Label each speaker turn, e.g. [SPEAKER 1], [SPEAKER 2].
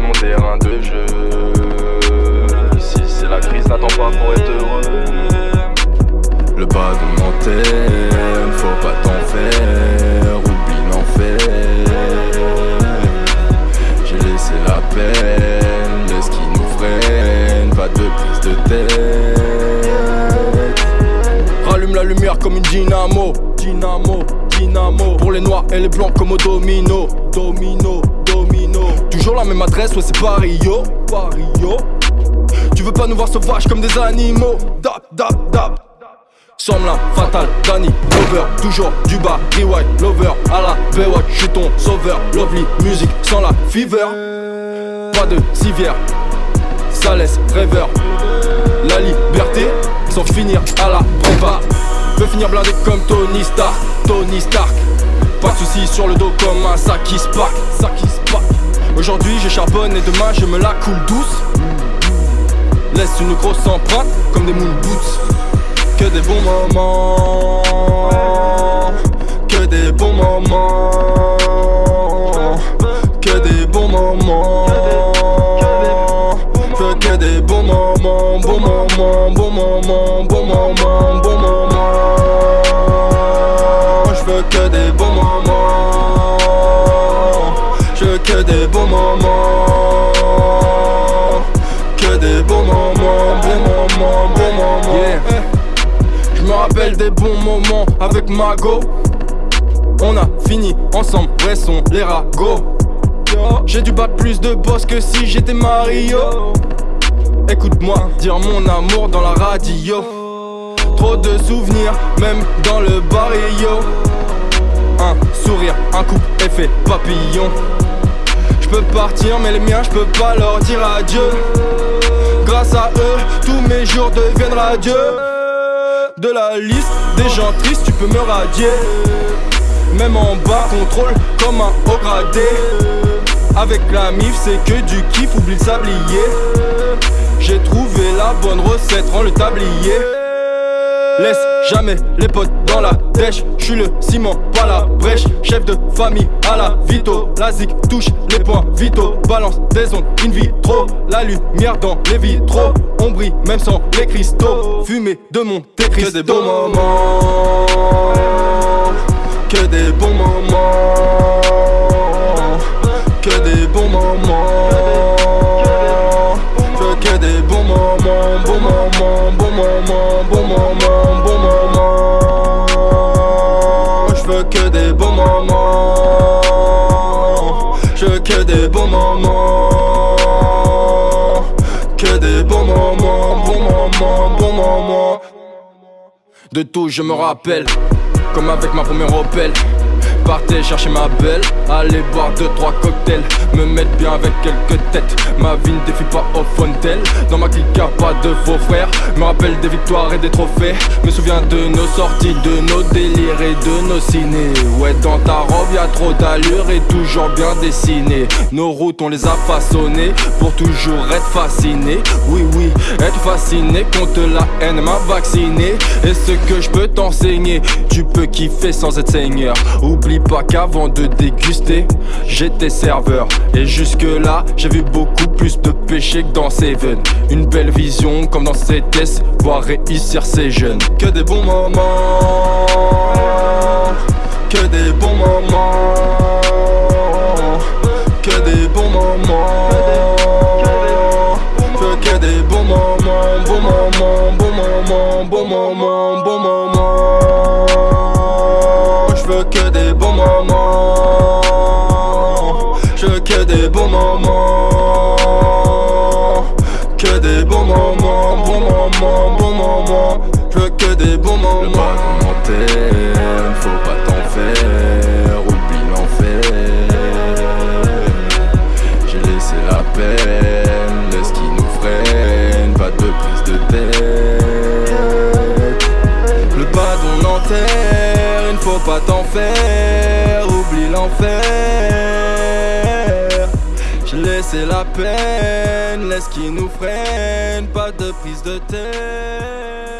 [SPEAKER 1] mon terrain de jeu. Si c'est la crise, n'attends pas pour être heureux.
[SPEAKER 2] Le bas de mon faut pas t'en faire, oublie l'enfer. J'ai laissé la peine, laisse qui nous freine, pas de prise de tête.
[SPEAKER 3] Rallume la lumière comme une dynamo, dynamo, dynamo. Pour les noirs et les blancs comme au domino, domino, Toujours la même adresse, ouais c'est Paris yo, yo. Tu veux pas nous voir sauvages comme des animaux, dap, dap, dap. Sommelin, fatal, Danny, Lover, toujours du bas, rewind, lover, à la Baywatch, je suis sauveur, lovely, musique sans la fever. Pas de civière, ça laisse rêveur. La liberté, sans finir à la prépa. Veux finir blindé comme Tony Stark, Tony Stark. Pas de soucis sur le dos comme un sac qui spark, sac qui spark. Aujourd'hui je charbonne et demain je me la coule douce. Laisse une grosse empreinte comme des moon boots que des bons moments, que des bons moments, que des bons moments, que des bons moments, bons moments, bons moments, bons moments. Que des bons moments, que des bons moments, bons moments, bons moments. Je me rappelle des bons moments avec Mago. On a fini ensemble, vrai sont les ragots. J'ai dû battre plus de boss que si j'étais Mario. Écoute-moi dire mon amour dans la radio. Trop de souvenirs, même dans le barrio. Un sourire, un coup, effet papillon. Je peux partir, mais les miens, je peux pas leur dire adieu. Grâce à eux, tous mes jours deviennent radieux. De la liste Des gens tristes, tu peux me radier. Même en bas, contrôle comme un haut gradé. Avec la mif, c'est que du kiff, oublie le sablier. J'ai trouvé la bonne recette, rends le tablier Laisse jamais les potes dans la dèche. Je suis le ciment, pas la brèche. Chef de famille à la vito. La zik touche les points vitaux Balance des ondes in vitro. La lumière dans les vitraux. On brille même sans les cristaux. Fumée de mon
[SPEAKER 1] Que des bons moments. Que des bons moments Je que des bons moments. Que des bons moments, bons moments, bons moments.
[SPEAKER 3] De tout je me rappelle. Comme avec ma première Opel partais chercher ma belle Aller boire deux trois cocktails Me mettre bien avec quelques têtes. Ma vie ne défie pas au fontel Dans ma clique y'a pas de faux frères. Me rappelle des victoires et des trophées. Me souviens de nos sorties, de nos délires et de nos ciné. Ouais dans ta robe y'a trop d'allure et toujours bien dessiné. Nos routes on les a façonnées Pour toujours être fasciné Oui oui, être fasciné contre la haine m'a vacciné Et ce que je peux t'enseigner Tu peux kiffer sans être seigneur pas qu'avant de déguster, j'étais serveur. Et jusque là, j'ai vu beaucoup plus de péchés que dans Seven. Une belle vision comme dans CTS, voir réussir ces jeunes.
[SPEAKER 1] Que des bons moments, que des bons moments, que des bons moments. Que des bons moments, bons moments, bons moments, bons moments, Que des bons moments, bons moments, bons moments. Je veux que des bons moments. Le
[SPEAKER 2] pas faut pas t'en faire. Oublie l'enfer. J'ai laissé la peine, laisse qui nous freine. Pas de prise de tête.
[SPEAKER 3] Le pas d'on il faut pas t'en faire. L'enfer J'ai laissé la peine, laisse qui nous freine, pas de prise de tête